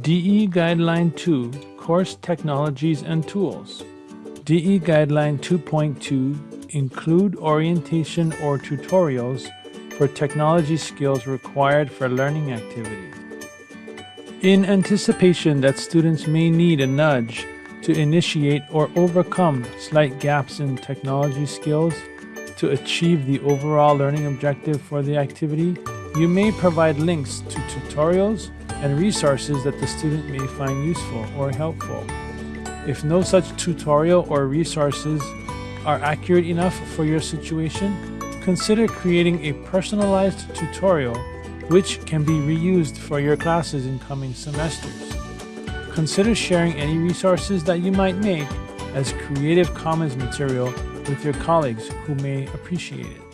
DE Guideline 2 Course Technologies and Tools. DE Guideline 2.2 include orientation or tutorials for technology skills required for learning activities. In anticipation that students may need a nudge to initiate or overcome slight gaps in technology skills to achieve the overall learning objective for the activity, you may provide links to tutorials and resources that the student may find useful or helpful. If no such tutorial or resources are accurate enough for your situation, consider creating a personalized tutorial which can be reused for your classes in coming semesters. Consider sharing any resources that you might make as Creative Commons material with your colleagues who may appreciate it.